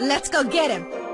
Let's go get him!